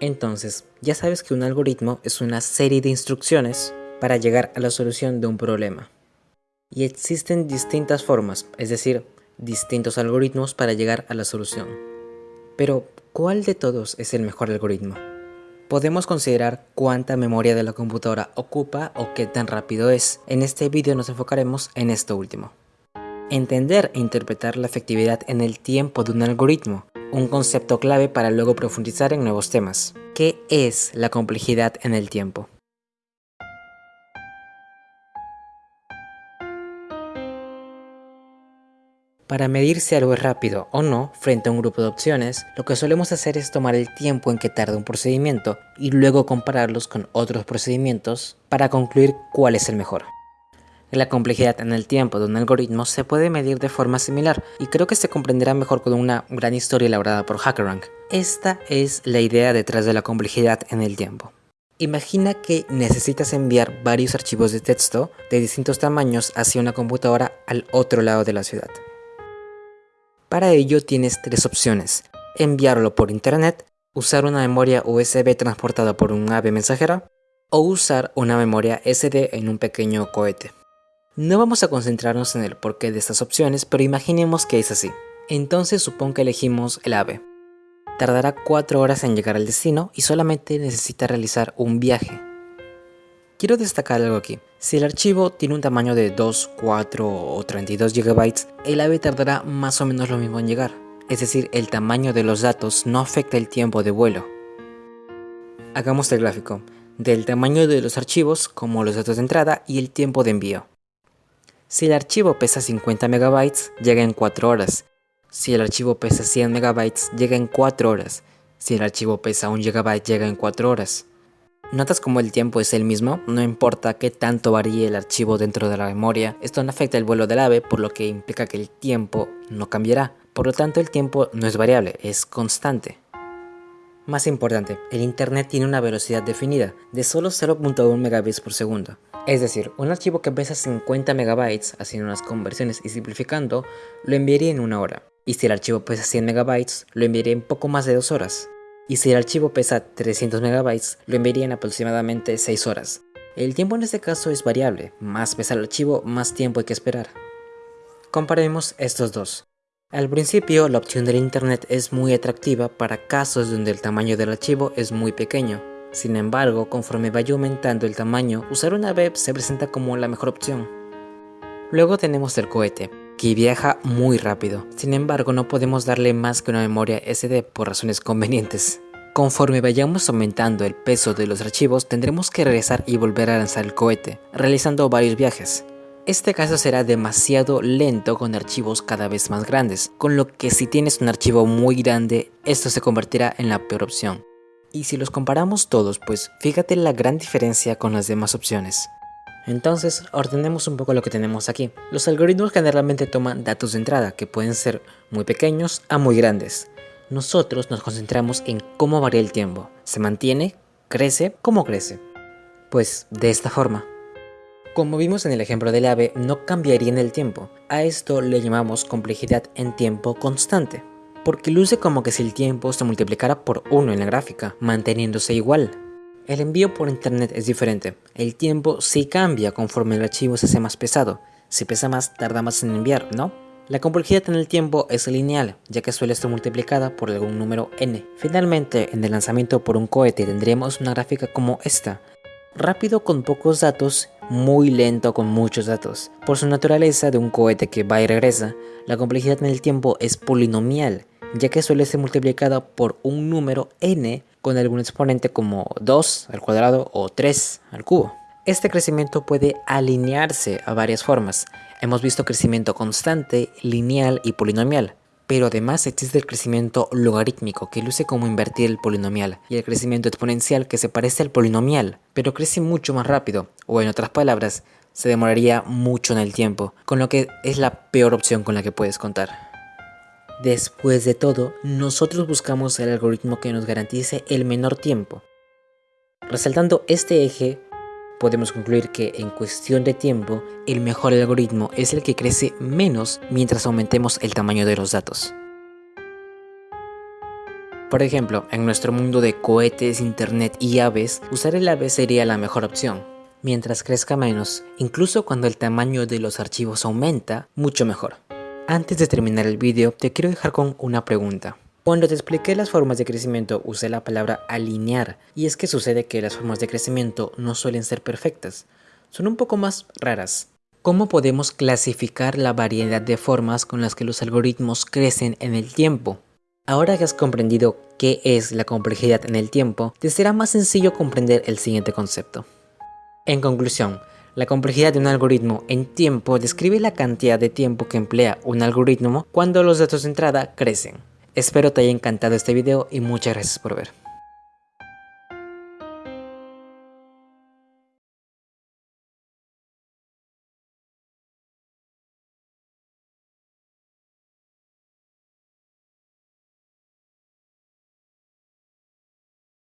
Entonces, ya sabes que un algoritmo es una serie de instrucciones para llegar a la solución de un problema. Y existen distintas formas, es decir, distintos algoritmos para llegar a la solución. Pero, ¿cuál de todos es el mejor algoritmo? Podemos considerar cuánta memoria de la computadora ocupa o qué tan rápido es. En este vídeo nos enfocaremos en esto último. Entender e interpretar la efectividad en el tiempo de un algoritmo, un concepto clave para luego profundizar en nuevos temas. ¿Qué es la complejidad en el tiempo? Para medir si algo es rápido o no frente a un grupo de opciones, lo que solemos hacer es tomar el tiempo en que tarda un procedimiento y luego compararlos con otros procedimientos para concluir cuál es el mejor. La complejidad en el tiempo de un algoritmo se puede medir de forma similar y creo que se comprenderá mejor con una gran historia elaborada por HackerRank. Esta es la idea detrás de la complejidad en el tiempo. Imagina que necesitas enviar varios archivos de texto de distintos tamaños hacia una computadora al otro lado de la ciudad. Para ello tienes tres opciones, enviarlo por internet, usar una memoria USB transportada por un ave mensajera o usar una memoria SD en un pequeño cohete. No vamos a concentrarnos en el porqué de estas opciones, pero imaginemos que es así. Entonces supón que elegimos el AVE. Tardará 4 horas en llegar al destino y solamente necesita realizar un viaje. Quiero destacar algo aquí. Si el archivo tiene un tamaño de 2, 4 o 32 GB, el AVE tardará más o menos lo mismo en llegar. Es decir, el tamaño de los datos no afecta el tiempo de vuelo. Hagamos el gráfico, del tamaño de los archivos como los datos de entrada y el tiempo de envío. Si el archivo pesa 50 MB, llega en 4 horas. Si el archivo pesa 100 MB, llega en 4 horas. Si el archivo pesa 1 GB, llega en 4 horas. ¿Notas cómo el tiempo es el mismo? No importa qué tanto varíe el archivo dentro de la memoria, esto no afecta el vuelo del ave, por lo que implica que el tiempo no cambiará. Por lo tanto, el tiempo no es variable, es constante. Más importante, el internet tiene una velocidad definida de solo 0.1 megabits por segundo. Es decir, un archivo que pesa 50 megabytes, haciendo unas conversiones y simplificando, lo enviaría en una hora. Y si el archivo pesa 100 megabytes, lo enviaría en poco más de dos horas y si el archivo pesa 300 MB, lo enviaría en aproximadamente 6 horas. El tiempo en este caso es variable, más pesa el archivo, más tiempo hay que esperar. Comparemos estos dos. Al principio, la opción del internet es muy atractiva para casos donde el tamaño del archivo es muy pequeño. Sin embargo, conforme vaya aumentando el tamaño, usar una web se presenta como la mejor opción. Luego tenemos el cohete, que viaja muy rápido. Sin embargo, no podemos darle más que una memoria SD por razones convenientes. Conforme vayamos aumentando el peso de los archivos, tendremos que regresar y volver a lanzar el cohete, realizando varios viajes. Este caso será demasiado lento con archivos cada vez más grandes, con lo que si tienes un archivo muy grande, esto se convertirá en la peor opción. Y si los comparamos todos, pues fíjate la gran diferencia con las demás opciones. Entonces, ordenemos un poco lo que tenemos aquí. Los algoritmos generalmente toman datos de entrada, que pueden ser muy pequeños a muy grandes. Nosotros nos concentramos en cómo varía el tiempo. ¿Se mantiene? ¿Crece? ¿Cómo crece? Pues de esta forma. Como vimos en el ejemplo del ave, no cambiaría en el tiempo. A esto le llamamos complejidad en tiempo constante. Porque luce como que si el tiempo se multiplicara por 1 en la gráfica, manteniéndose igual. El envío por internet es diferente. El tiempo sí cambia conforme el archivo se hace más pesado. Si pesa más, tarda más en enviar, ¿no? La complejidad en el tiempo es lineal, ya que suele ser multiplicada por algún número n. Finalmente, en el lanzamiento por un cohete tendremos una gráfica como esta. Rápido con pocos datos, muy lento con muchos datos. Por su naturaleza de un cohete que va y regresa, la complejidad en el tiempo es polinomial, ya que suele ser multiplicada por un número n con algún exponente como 2 al cuadrado o 3 al cubo. Este crecimiento puede alinearse a varias formas. Hemos visto crecimiento constante, lineal y polinomial. Pero además existe el crecimiento logarítmico, que luce como invertir el polinomial, y el crecimiento exponencial, que se parece al polinomial, pero crece mucho más rápido, o en otras palabras, se demoraría mucho en el tiempo, con lo que es la peor opción con la que puedes contar. Después de todo, nosotros buscamos el algoritmo que nos garantice el menor tiempo. Resaltando este eje, podemos concluir que en cuestión de tiempo, el mejor algoritmo es el que crece menos mientras aumentemos el tamaño de los datos. Por ejemplo, en nuestro mundo de cohetes, internet y aves, usar el ave sería la mejor opción. Mientras crezca menos, incluso cuando el tamaño de los archivos aumenta, mucho mejor. Antes de terminar el vídeo, te quiero dejar con una pregunta. Cuando te expliqué las formas de crecimiento usé la palabra alinear y es que sucede que las formas de crecimiento no suelen ser perfectas, son un poco más raras. ¿Cómo podemos clasificar la variedad de formas con las que los algoritmos crecen en el tiempo? Ahora que has comprendido qué es la complejidad en el tiempo, te será más sencillo comprender el siguiente concepto. En conclusión, la complejidad de un algoritmo en tiempo describe la cantidad de tiempo que emplea un algoritmo cuando los datos de entrada crecen. Espero te haya encantado este video y muchas gracias por ver.